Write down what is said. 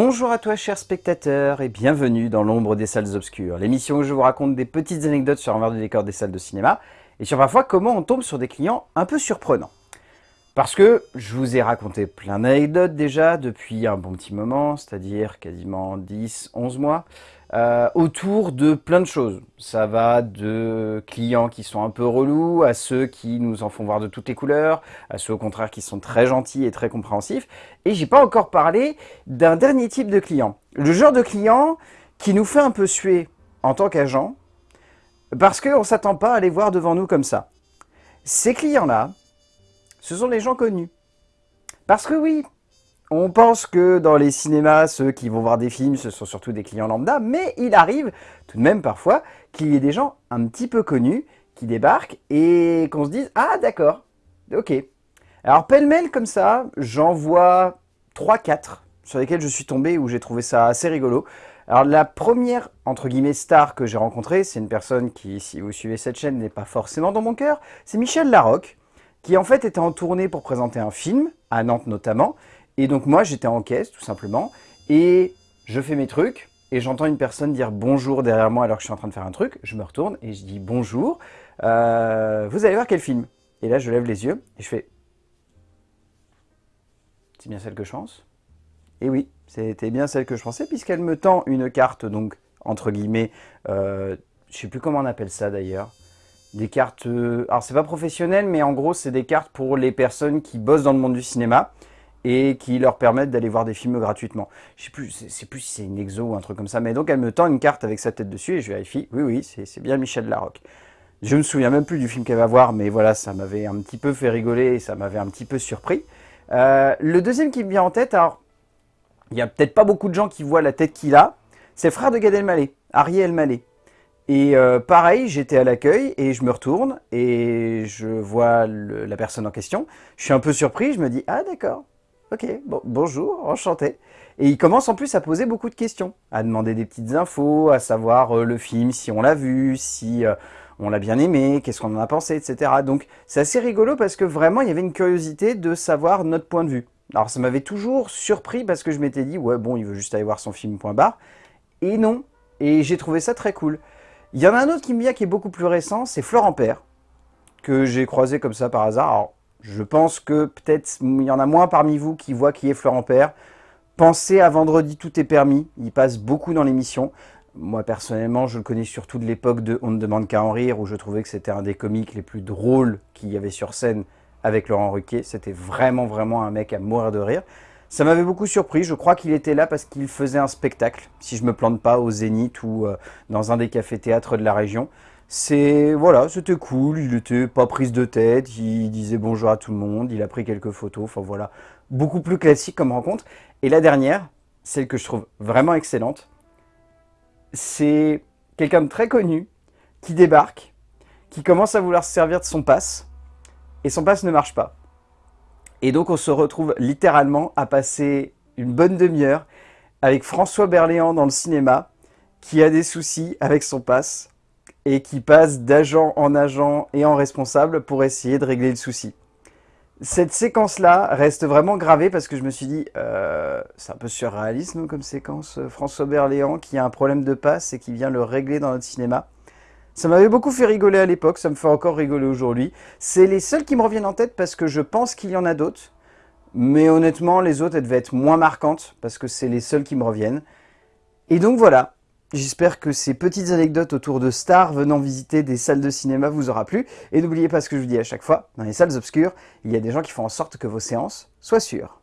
Bonjour à toi chers spectateurs et bienvenue dans l'ombre des salles obscures, l'émission où je vous raconte des petites anecdotes sur l'envers du décor des salles de cinéma et sur parfois comment on tombe sur des clients un peu surprenants. Parce que je vous ai raconté plein d'anecdotes déjà depuis un bon petit moment, c'est-à-dire quasiment 10, 11 mois, euh, autour de plein de choses. Ça va de clients qui sont un peu relous, à ceux qui nous en font voir de toutes les couleurs, à ceux au contraire qui sont très gentils et très compréhensifs. Et j'ai pas encore parlé d'un dernier type de client. Le genre de client qui nous fait un peu suer en tant qu'agent, parce qu'on ne s'attend pas à les voir devant nous comme ça. Ces clients-là, ce sont les gens connus. Parce que oui, on pense que dans les cinémas, ceux qui vont voir des films, ce sont surtout des clients lambda, mais il arrive tout de même parfois qu'il y ait des gens un petit peu connus qui débarquent et qu'on se dise « Ah d'accord, ok ». Alors pêle-mêle comme ça, j'en vois 3-4 sur lesquels je suis tombé où j'ai trouvé ça assez rigolo. Alors la première, entre guillemets, star que j'ai rencontrée, c'est une personne qui, si vous suivez cette chaîne, n'est pas forcément dans mon cœur, c'est Michel Larocque, qui en fait était en tournée pour présenter un film, à Nantes notamment, et donc moi, j'étais en caisse, tout simplement, et je fais mes trucs, et j'entends une personne dire bonjour derrière moi alors que je suis en train de faire un truc. Je me retourne et je dis bonjour, euh, vous allez voir quel film. Et là, je lève les yeux et je fais c'est bien celle que je pense. Et oui, c'était bien celle que je pensais, puisqu'elle me tend une carte, donc, entre guillemets, euh, je sais plus comment on appelle ça d'ailleurs, des cartes, euh, alors c'est pas professionnel, mais en gros, c'est des cartes pour les personnes qui bossent dans le monde du cinéma, et qui leur permettent d'aller voir des films gratuitement. Je sais plus, c'est plus si c'est une exo ou un truc comme ça, mais donc elle me tend une carte avec sa tête dessus et je vérifie, oui, oui, c'est bien Michel Larocque. Je me souviens même plus du film qu'elle va voir, mais voilà, ça m'avait un petit peu fait rigoler et ça m'avait un petit peu surpris. Euh, le deuxième qui me vient en tête, alors, il n'y a peut-être pas beaucoup de gens qui voient la tête qu'il a, c'est frère de Gad Elmaleh, Ariel Elmaleh. Et euh, pareil, j'étais à l'accueil et je me retourne et je vois la personne en question. Je suis un peu surpris, je me dis « Ah d'accord, Ok, bon, bonjour, enchanté. Et il commence en plus à poser beaucoup de questions, à demander des petites infos, à savoir euh, le film, si on l'a vu, si euh, on l'a bien aimé, qu'est-ce qu'on en a pensé, etc. Donc c'est assez rigolo parce que vraiment il y avait une curiosité de savoir notre point de vue. Alors ça m'avait toujours surpris parce que je m'étais dit, ouais bon, il veut juste aller voir son film, point barre. Et non, et j'ai trouvé ça très cool. Il y en a un autre qui me vient qui est beaucoup plus récent, c'est Florent Père, que j'ai croisé comme ça par hasard. Alors, je pense que peut-être il y en a moins parmi vous qui voient qui est Florent Père. Pensez à Vendredi Tout est permis, il passe beaucoup dans l'émission. Moi personnellement, je le connais surtout de l'époque de On ne demande qu'à en rire, où je trouvais que c'était un des comiques les plus drôles qu'il y avait sur scène avec Laurent Ruquier. C'était vraiment vraiment un mec à mourir de rire. Ça m'avait beaucoup surpris, je crois qu'il était là parce qu'il faisait un spectacle, si je me plante pas, au Zénith ou euh, dans un des cafés-théâtres de la région. C'est voilà, c'était cool, il était pas prise de tête, il disait bonjour à tout le monde, il a pris quelques photos, enfin voilà, beaucoup plus classique comme rencontre. Et la dernière, celle que je trouve vraiment excellente, c'est quelqu'un de très connu qui débarque, qui commence à vouloir se servir de son passe, et son passe ne marche pas. Et donc on se retrouve littéralement à passer une bonne demi-heure avec François Berléand dans le cinéma, qui a des soucis avec son passe, et qui passe d'agent en agent et en responsable pour essayer de régler le souci. Cette séquence-là reste vraiment gravée parce que je me suis dit, euh, c'est un peu surréaliste comme séquence, euh, François Berléand qui a un problème de passe et qui vient le régler dans notre cinéma. Ça m'avait beaucoup fait rigoler à l'époque, ça me fait encore rigoler aujourd'hui. C'est les seuls qui me reviennent en tête parce que je pense qu'il y en a d'autres. Mais honnêtement, les autres, elles devaient être moins marquantes parce que c'est les seuls qui me reviennent. Et donc voilà, J'espère que ces petites anecdotes autour de stars venant visiter des salles de cinéma vous aura plu. Et n'oubliez pas ce que je vous dis à chaque fois, dans les salles obscures, il y a des gens qui font en sorte que vos séances soient sûres.